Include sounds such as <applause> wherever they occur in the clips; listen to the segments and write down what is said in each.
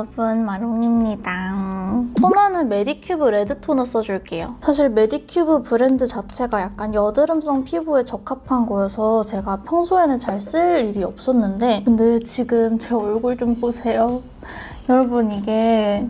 여러분 마롱입니다. 토너는 메디큐브 레드 토너 써줄게요. 사실 메디큐브 브랜드 자체가 약간 여드름성 피부에 적합한 거여서 제가 평소에는 잘 쓸 일이 없었는데 근데 지금 제 얼굴 좀 보세요. <laughs> 여러분 이게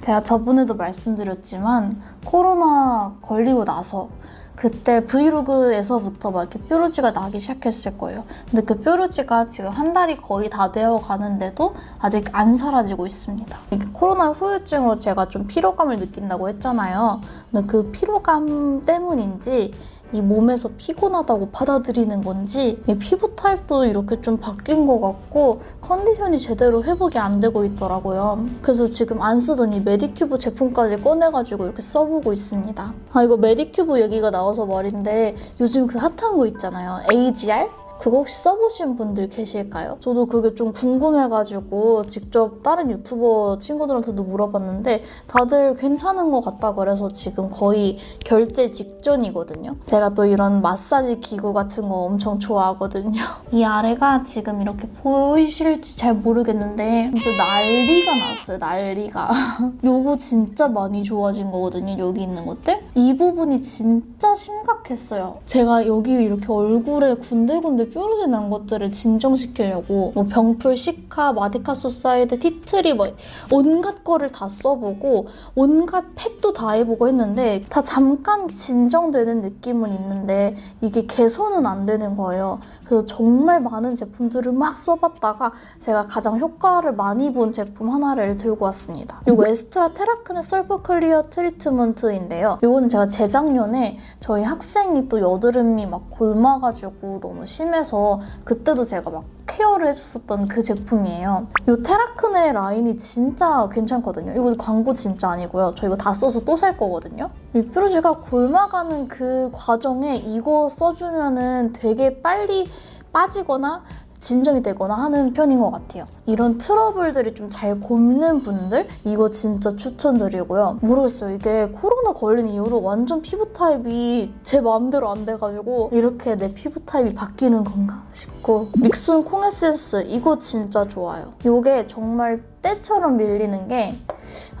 제가 저번에도 말씀드렸지만 코로나 걸리고 나서 그때 브이로그에서부터 막 이렇게 뾰루지가 나기 시작했을 거예요. 근데 그 뾰루지가 지금 한 달이 거의 다 되어 가는데도 아직 안 사라지고 있습니다. 코로나 후유증으로 제가 좀 피로감을 느낀다고 했잖아요. 근데 그 피로감 때문인지 이 몸에서 피곤하다고 받아들이는 건지 이 피부 타입도 이렇게 좀 바뀐 것 같고 컨디션이 제대로 회복이 안 되고 있더라고요. 그래서 지금 안 쓰던 이 메디큐브 제품까지 꺼내가지고 이렇게 써보고 있습니다. 아 이거 메디큐브 얘기가 나와서 말인데 요즘 그 핫한 거 있잖아요. AGE-R? 그거 혹시 써보신 분들 계실까요? 저도 그게 좀 궁금해가지고 직접 다른 유튜버 친구들한테도 물어봤는데 다들 괜찮은 것 같다 그래서 지금 거의 결제 직전이거든요. 제가 또 이런 마사지 기구 같은 거 엄청 좋아하거든요. <laughs> 이 아래가 지금 이렇게 보이실지 잘 모르겠는데 진짜 난리가 났어요, 난리가. <laughs> 요거 진짜 많이 좋아진 거거든요, 여기 있는 것들. 이 부분이 진짜 심각했어요. 제가 여기 이렇게 얼굴에 군데군데 뾰루지 난 것들을 진정시키려고 뭐 병풀, cica, madecassoside, tea tree 뭐 온갖 거를 다 써보고 온갖 팩도 다 해보고 했는데 다 잠깐 진정되는 느낌은 있는데 이게 개선은 안 되는 거예요. 그래서 정말 많은 제품들을 막 써봤다가 제가 가장 효과를 많이 본 제품 하나를 들고 왔습니다. 이거 에스트라 테라크네 설버 clear treatment인데요. 이거는 제가 재작년에 저희 학생이 또 여드름이 막 곪아가지고 너무 심해서 그때도 제가 막 케어를 해줬었던 그 제품이에요. 이 테라크네 라인이 진짜 괜찮거든요. 이거 광고 진짜 아니고요. 저 이거 다 써서 또 살 거거든요. 이 뾰루지가 곪아가는 그 과정에 이거 써주면은 되게 빨리 빠지거나 진정이 되거나 하는 편인 것 같아요. 이런 트러블들이 좀 잘 곪는 분들 이거 진짜 추천드리고요. 모르겠어요. 이게 코로나 걸린 이후로 완전 피부 타입이 제 마음대로 안 돼가지고 이렇게 내 피부 타입이 바뀌는 건가 싶고 믹순 콩 에센스 이거 진짜 좋아요. 이게 정말 때처럼 밀리는 게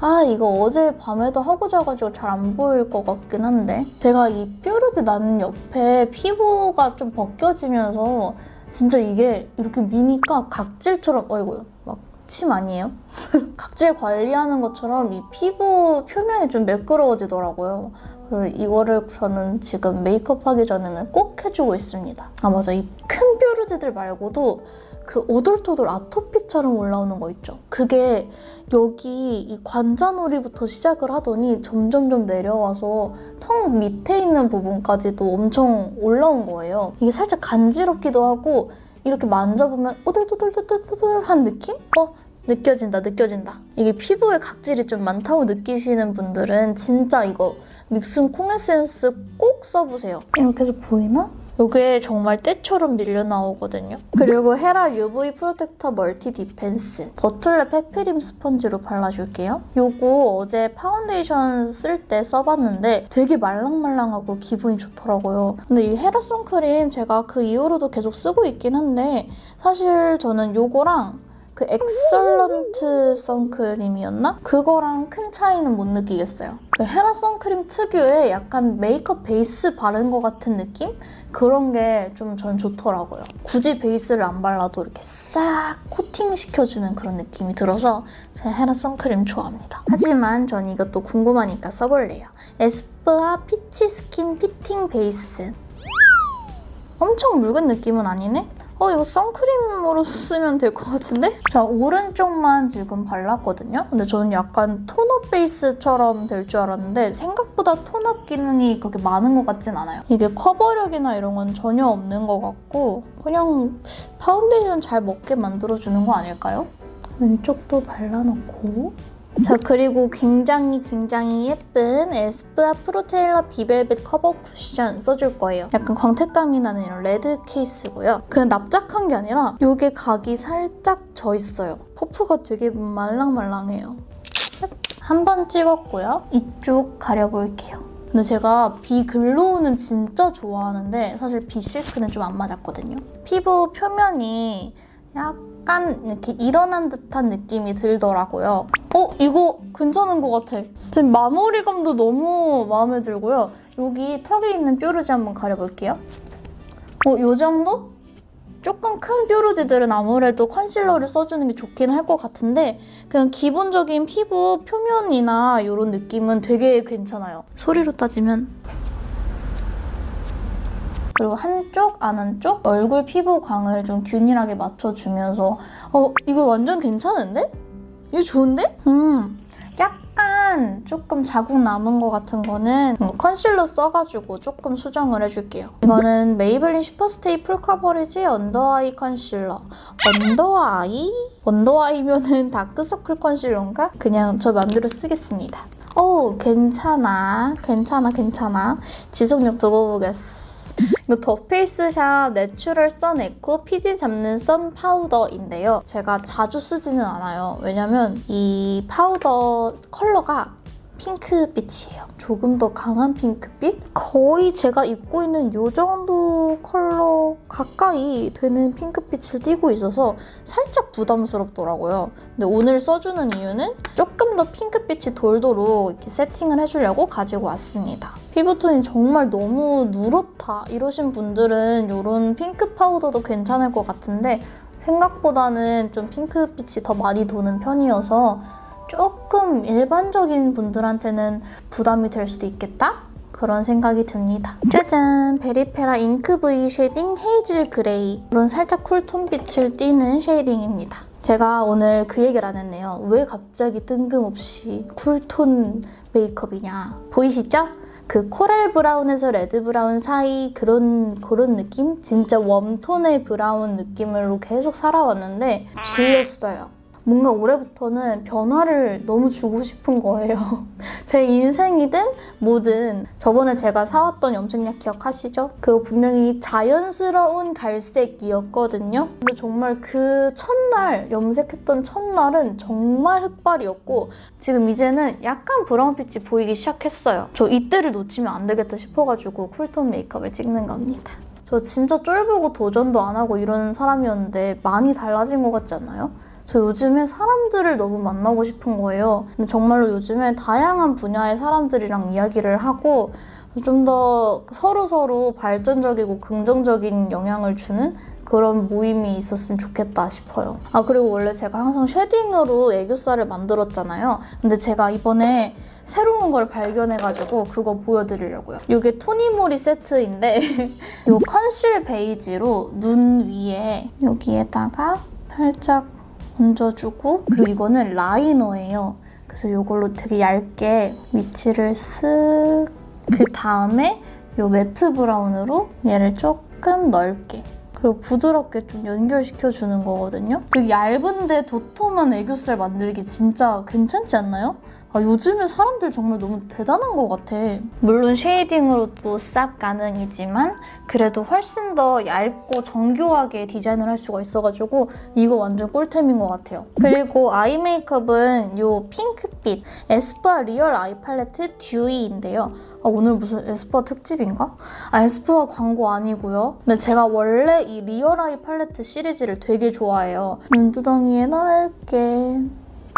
아 이거 어제 밤에도 하고 자가지고 잘 안 보일 것 같긴 한데 제가 이 뾰루지 나는 옆에 피부가 좀 벗겨지면서 진짜 이게 이렇게 미니까 각질처럼 어이구요 막 침 아니에요? <laughs> 각질 관리하는 것처럼 이 피부 표면이 좀 매끄러워지더라고요. 그 이거를 저는 지금 메이크업 하기 전에는 꼭 해주고 있습니다. 아 맞아 이 큰 뾰루지들 말고도 그 오돌토돌 아토피처럼 올라오는 거 있죠. 그게 여기 이 관자놀이부터 시작을 하더니 점점점 내려와서 턱 밑에 있는 부분까지도 엄청 올라온 거예요. 이게 살짝 간지럽기도 하고 이렇게 만져보면 오돌토돌토돌한 느낌? 어? 느껴진다 느껴진다. 이게 피부에 각질이 좀 많다고 느끼시는 분들은 진짜 이거 믹순 콩 에센스 꼭 써보세요. 이렇게 해서 보이나? 이게 정말 때처럼 밀려 나오거든요. 그리고 헤라 UV protector multi defense 더툴랩 페피림 스펀지로 발라줄게요. 요거 어제 파운데이션 쓸 때 써봤는데 되게 말랑말랑하고 기분이 좋더라고요. 근데 이 헤라 선크림 제가 그 이후로도 계속 쓰고 있긴 한데 사실 저는 요거랑 그 excellent 선크림이었나? 그거랑 큰 차이는 못 느끼겠어요. 그 헤라 선크림 특유의 약간 메이크업 베이스 바른 것 같은 느낌? 그런 게 좀 전 좋더라고요. 굳이 베이스를 안 발라도 이렇게 싹 코팅시켜주는 그런 느낌이 들어서 제가 헤라 선크림 좋아합니다. 하지만 전 이것도 궁금하니까 써볼래요. 에스쁘아 peach skin fitting base. 엄청 묽은 느낌은 아니네? 어 이거 선크림으로 쓰면 될 것 같은데? 자 오른쪽만 지금 발랐거든요. 근데 저는 약간 tone up 베이스처럼 될 줄 알았는데 생각보다 tone up 기능이 그렇게 많은 것 같진 않아요. 이게 커버력이나 이런 건 전혀 없는 것 같고 그냥 파운데이션 잘 먹게 만들어주는 거 아닐까요? 왼쪽도 발라놓고 자 그리고 굉장히 굉장히 예쁜 에스쁘아 Pro Tailor Be Velvet cover cushion 써줄 거예요. 약간 광택감이 나는 이런 레드 케이스고요. 그냥 납작한 게 아니라 이게 각이 살짝 져 있어요. 퍼프가 되게 말랑말랑해요. 한 번 찍었고요. 이쪽 가려볼게요. 근데 제가 비글로우는 진짜 좋아하는데 사실 비실크는 좀 안 맞았거든요. 피부 표면이 약간 약간 이렇게 일어난 듯한 느낌이 들더라고요. 어? 이거 괜찮은 것 같아. 지금 마무리감도 너무 마음에 들고요. 여기 턱에 있는 뾰루지 한번 가려볼게요. 어, 요 정도? 조금 큰 뾰루지들은 아무래도 컨실러를 써주는 게 좋긴 할 것 같은데 그냥 기본적인 피부 표면이나 이런 느낌은 되게 괜찮아요. 소리로 따지면 그리고 한쪽, 안 한쪽 얼굴 피부 광을 좀 균일하게 맞춰주면서 어, 이거 완전 괜찮은데? 이거 좋은데? 음, 약간 조금 자국 남은 것 같은 거는 컨실러 써가지고 조금 수정을 해줄게요. 이거는 메이블린 Super Stay full coverage under eye concealer. under eye? under eye면은 다크서클 concealer인가? 그냥 저 맘대로 쓰겠습니다. 오, 괜찮아. 괜찮아, 괜찮아. 지속력 두고 보겠어. 더 페이스샵 Natural Sun Eco 피지 잡는 선 파우더인데요. 제가 자주 쓰지는 않아요. 왜냐면 이 파우더 컬러가 핑크빛이에요. 조금 더 강한 핑크빛? 거의 제가 입고 있는 이 정도 컬러 가까이 되는 핑크빛을 띠고 있어서 살짝 부담스럽더라고요. 근데 오늘 써주는 이유는 조금 더 핑크빛이 돌도록 이렇게 세팅을 해주려고 가지고 왔습니다. 피부톤이 정말 너무 누렇다 이러신 분들은 이런 핑크 파우더도 괜찮을 것 같은데 생각보다는 좀 핑크빛이 더 많이 도는 편이어서 조금 일반적인 분들한테는 부담이 될 수도 있겠다? 그런 생각이 듭니다. 짜잔! 베리페라 Ink V shading hazel gray 이런 살짝 cool tone 빛을 띠는 shading입니다. 제가 오늘 그 얘기를 안 했네요. 왜 갑자기 뜬금없이 cool tone 메이크업이냐. 보이시죠? 그 코랄 브라운에서 레드 브라운 사이 그런 그런 느낌? 진짜 웜톤의 브라운 느낌으로 계속 살아왔는데 질렸어요. 뭔가 올해부터는 변화를 너무 주고 싶은 거예요. <laughs> 제 인생이든 뭐든 저번에 제가 사왔던 염색약 기억하시죠? 그거 분명히 자연스러운 갈색이었거든요. 근데 정말 그 첫날 염색했던 첫날은 정말 흑발이었고 지금 이제는 약간 브라운빛이 보이기 시작했어요. 저 이때를 놓치면 안 되겠다 싶어가지고 쿨톤 메이크업을 찍는 겁니다. 저 진짜 쫄보고 도전도 안 하고 이러는 사람이었는데 많이 달라진 것 같지 않아요? 저 요즘에 사람들을 너무 만나고 싶은 거예요. 근데 정말로 요즘에 다양한 분야의 사람들이랑 이야기를 하고 좀 더 서로서로 발전적이고 긍정적인 영향을 주는 그런 모임이 있었으면 좋겠다 싶어요. 아 그리고 원래 제가 항상 쉐딩으로 애교살을 만들었잖아요. 근데 제가 이번에 새로운 걸 발견해가지고 그거 보여드리려고요. 이게 토니모리 세트인데 <laughs> 이 컨실 베이지로 눈 위에 여기에다가 살짝 얹어주고 그리고 이거는 라이너예요. 그래서 이걸로 되게 얇게 위치를 쓱 그 다음에 이 매트 브라운으로 얘를 조금 넓게 그리고 부드럽게 좀 연결시켜주는 거거든요. 되게 얇은데 도톰한 애교살 만들기 진짜 괜찮지 않나요? 아, 요즘에 사람들 정말 너무 대단한 것 같아. 물론 쉐이딩으로도 싹 가능이지만 그래도 훨씬 더 얇고 정교하게 디자인을 할 수가 있어가지고 이거 완전 꿀템인 것 같아요. 그리고 아이 메이크업은 이 핑크빛 에스쁘아 리얼 아이 팔레트 듀이인데요. 아, 오늘 무슨 에스쁘아 특집인가? 아, 에스쁘아 광고 아니고요. 근데 제가 원래 이 리얼 아이 팔레트 시리즈를 되게 좋아해요. 눈두덩이에 넓게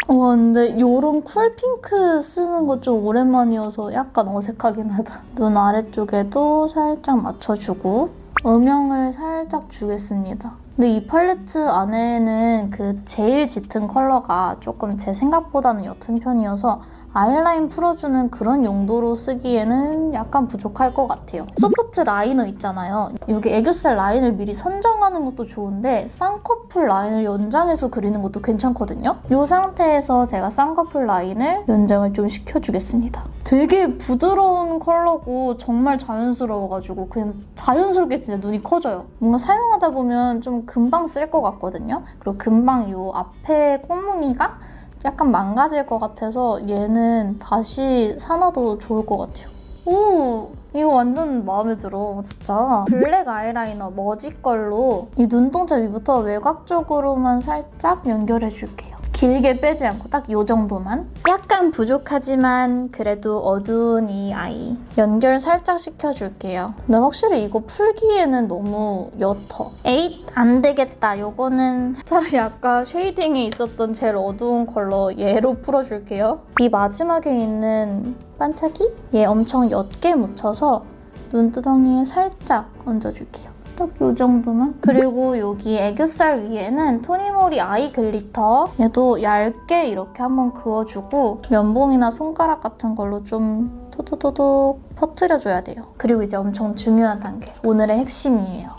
와 근데 이런 쿨핑크 쓰는 거 좀 오랜만이어서 약간 어색하긴 하다. 눈 아래쪽에도 살짝 맞춰주고 음영을 살짝 주겠습니다. 근데 이 팔레트 안에는 그 제일 짙은 컬러가 조금 제 생각보다는 옅은 편이어서 아이라인 풀어주는 그런 용도로 쓰기에는 약간 부족할 것 같아요. 소프트 라이너 있잖아요. 여기 애교살 라인을 미리 선정하는 것도 좋은데 쌍꺼풀 라인을 연장해서 그리는 것도 괜찮거든요. 이 상태에서 제가 쌍꺼풀 라인을 연장을 좀 시켜주겠습니다. 되게 부드러운 컬러고 정말 자연스러워가지고 그냥 자연스럽게 진짜 눈이 커져요. 뭔가 사용하다 보면 좀 금방 쓸 것 같거든요. 그리고 금방 이 앞에 콧무늬가 약간 망가질 것 같아서 얘는 다시 사놔도 좋을 것 같아요. 오! 이거 완전 마음에 들어, 진짜. 블랙 아이라이너 머지 걸로 이 눈동자 위부터 외곽 쪽으로만 살짝 연결해줄게요. 길게 빼지 않고 딱 요 정도만. 약간 부족하지만 그래도 어두운 이 아이. 연결 살짝 시켜줄게요. 근데 확실히 이거 풀기에는 너무 옅어. 에잇! 안 되겠다. 요거는 차라리 아까 쉐이딩에 있었던 제일 어두운 컬러 얘로 풀어줄게요. 이 마지막에 있는 반짝이? 얘 엄청 옅게 묻혀서 눈두덩이에 살짝 얹어줄게요. 딱 이 정도만. 그리고 여기 애교살 위에는 토니모리 아이 글리터. 얘도 얇게 이렇게 한번 그어주고 면봉이나 손가락 같은 걸로 좀 토도도독 퍼뜨려줘야 돼요. 그리고 이제 엄청 중요한 단계. 오늘의 핵심이에요.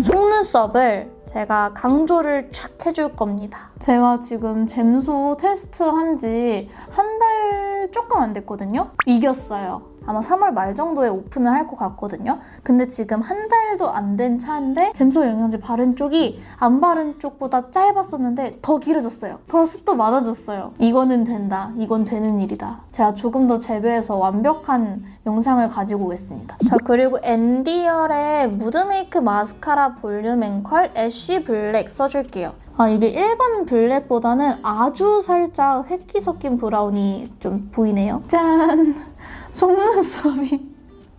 속눈썹을 제가 강조를 촥 해줄 겁니다. 제가 지금 잼소 테스트 한 지 한 달 조금 안 됐거든요? 이겼어요. 아마 3월 말 정도에 오픈을 할 것 같거든요. 근데 지금 한 달도 안 된 차인데 잼소 영양제 바른 쪽이 안 바른 쪽보다 짧았었는데 더 길어졌어요. 더 숱도 많아졌어요. 이거는 된다. 이건 되는 일이다. 제가 조금 더 재배해서 완벽한 영상을 가지고 오겠습니다. 자 그리고 앤디얼의 무드 메이크 마스카라 볼륨 앤 컬 애쉬 블랙 써줄게요. 아 이게 일반 블랙보다는 아주 살짝 회기 섞인 브라운이 좀 보이네요. 짠! 속눈썹이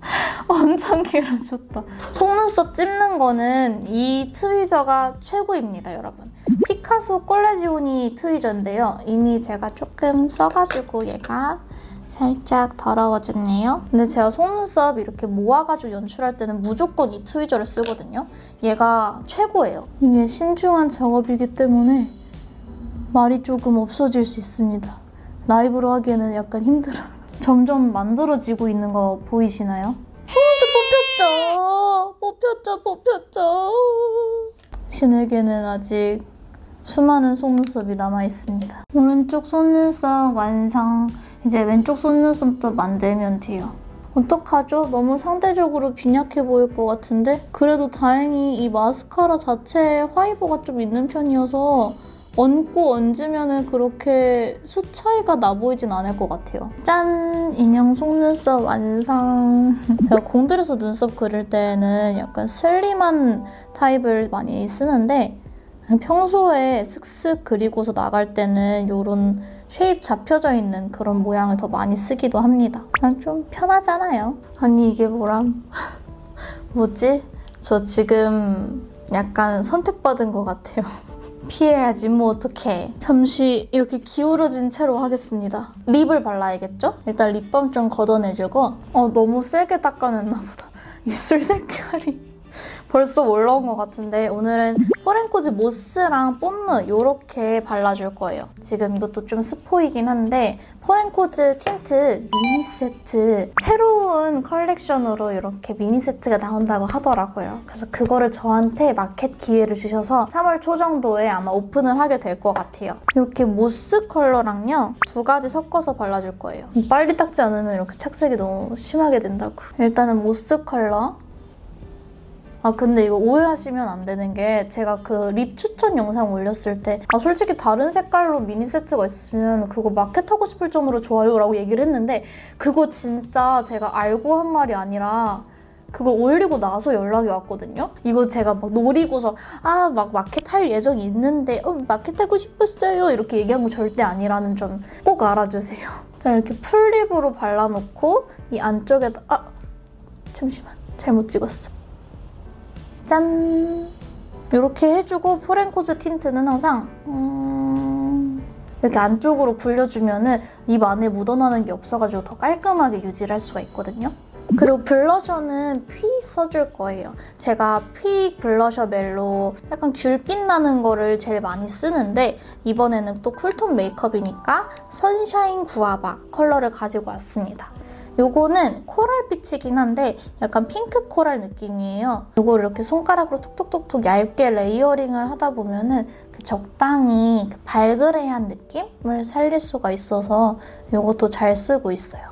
<laughs> 엄청 길어졌다. 속눈썹 찝는 거는 이 트위저가 최고입니다, 여러분. 피카소 콜레지오니 트위저인데요. 이미 제가 조금 써가지고 얘가 살짝 더러워졌네요. 근데 제가 속눈썹 이렇게 모아가지고 연출할 때는 무조건 이 트위저를 쓰거든요. 얘가 최고예요. 이게 신중한 작업이기 때문에 말이 조금 없어질 수 있습니다. 라이브로 하기에는 약간 힘들어요. 점점 만들어지고 있는 거 보이시나요? 속눈썹 뽑혔죠! 뽑혔죠, 뽑혔죠. 신에게는 아직 수많은 속눈썹이 남아있습니다. 오른쪽 속눈썹 완성. 이제 왼쪽 속눈썹도 만들면 돼요. 어떡하죠? 너무 상대적으로 빈약해 보일 것 같은데? 그래도 다행히 이 마스카라 자체에 화이버가 좀 있는 편이어서 얹고 얹으면 그렇게 수 차이가 나 보이진 않을 것 같아요. 짠! 인형 속눈썹 완성! <laughs> 제가 공들여서 눈썹 그릴 때는 약간 슬림한 타입을 많이 쓰는데 평소에 슥슥 그리고서 나갈 때는 이런 쉐입 잡혀져 있는 그런 모양을 더 많이 쓰기도 합니다. 그냥 좀 편하잖아요. 아니 이게 뭐람? <laughs> 뭐지? 저 지금 약간 선택받은 것 같아요. <laughs> 피해야지 뭐 어떡해. 잠시 이렇게 기울어진 채로 하겠습니다. 립을 발라야겠죠? 일단 립밤 좀 걷어내주고 어 너무 세게 닦아냈나 보다. <laughs> 입술 색깔이 <laughs> 벌써 올라온 것 같은데 오늘은 포렌코즈 모스랑 뽐무 이렇게 발라줄 거예요. 지금 이것도 좀 스포이긴 한데 포렌코즈 틴트 미니 세트 새로운 컬렉션으로 이렇게 미니 세트가 나온다고 하더라고요. 그래서 그거를 저한테 마켓 기회를 주셔서 3월 초 정도에 아마 오픈을 하게 될 것 같아요. 이렇게 모스 컬러랑요 두 가지 섞어서 발라줄 거예요. 빨리 닦지 않으면 이렇게 착색이 너무 심하게 된다고. 일단은 모스 컬러 아 근데 이거 오해하시면 안 되는 게 제가 그 립 추천 영상 올렸을 때 아 솔직히 다른 색깔로 미니 세트가 있으면 그거 마켓하고 싶을 정도로 좋아요라고 얘기를 했는데 그거 진짜 제가 알고 한 말이 아니라 그걸 올리고 나서 연락이 왔거든요. 이거 제가 막 노리고서 아 막 마켓 할 예정이 있는데 어, 마켓 하고 싶었어요 이렇게 얘기한 거 절대 아니라는 점 꼭 알아주세요. <laughs> 자 이렇게 full lip으로 발라놓고 이 안쪽에다 아 잠시만 잘못 찍었어. 짠! 이렇게 해주고 포렌코즈 틴트는 항상 음... 이렇게 안쪽으로 굴려주면 입 안에 묻어나는 게 없어가지고 더 깔끔하게 유지를 할 수가 있거든요. 그리고 블러셔는 퓌 써줄 거예요. 제가 퓌 블러셔 멜로 약간 귤빛 나는 거를 제일 많이 쓰는데 이번에는 또 쿨톤 메이크업이니까 선샤인 구아바 컬러를 가지고 왔습니다. 요거는 코랄빛이긴 한데 약간 핑크 코랄 느낌이에요. 요거를 이렇게 손가락으로 톡톡톡톡 얇게 레이어링을 하다 보면은 그 적당히 그 발그레한 느낌을 살릴 수가 있어서 요것도 잘 쓰고 있어요.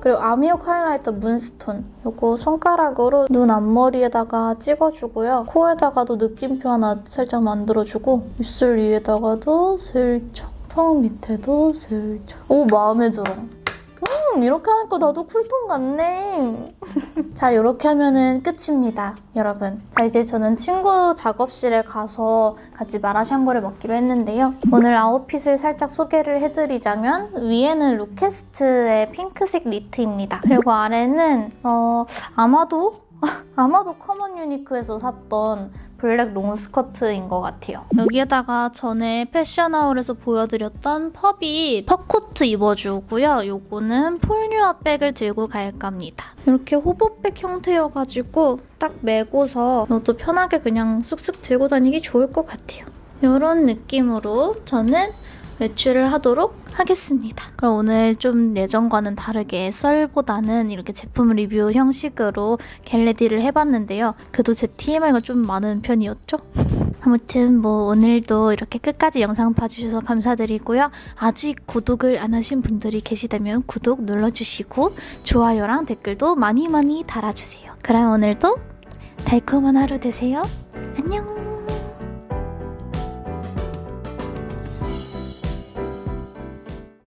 그리고 아미옥 하이라이터 문스톤 요거 손가락으로 눈 앞머리에다가 찍어주고요. 코에다가도 느낌표 하나 살짝 만들어주고 입술 위에다가도 슬쩍 턱 밑에도 슬쩍 오 마음에 들어. 음음 이렇게 하니까 나도 쿨톤 같네. <laughs> 자 이렇게 하면은 끝입니다 여러분. 자 이제 저는 친구 작업실에 가서 같이 마라샹궈를 먹기로 했는데요. 오늘 아웃핏을 살짝 소개를 해드리자면 위에는 루케스트의 핑크색 니트입니다. 그리고 아래는 어 아마도 <laughs> 아마도 커먼 유니크에서 샀던 블랙 롱 스커트인 것 같아요. 여기에다가 전에 패션 haul에서 보여드렸던 펍이 퍼코트 입어주고요. 요거는 폴뉴아 백을 들고 갈까 합니다. 이렇게 호보백 형태여가지고 딱 메고서 이것도 편하게 그냥 쑥쑥 들고 다니기 좋을 것 같아요. 이런 느낌으로 저는 외출을 하도록 하겠습니다. 그럼 오늘 좀 예전과는 다르게 썰보다는 이렇게 제품 리뷰 형식으로 겟레디를 해봤는데요. 그래도 제 TMI가 좀 많은 편이었죠? <laughs> 아무튼 뭐 오늘도 이렇게 끝까지 영상 봐주셔서 감사드리고요. 아직 구독을 안 하신 분들이 계시다면 구독 눌러주시고 좋아요랑 댓글도 많이 많이 달아주세요. 그럼 오늘도 달콤한 하루 되세요. 안녕!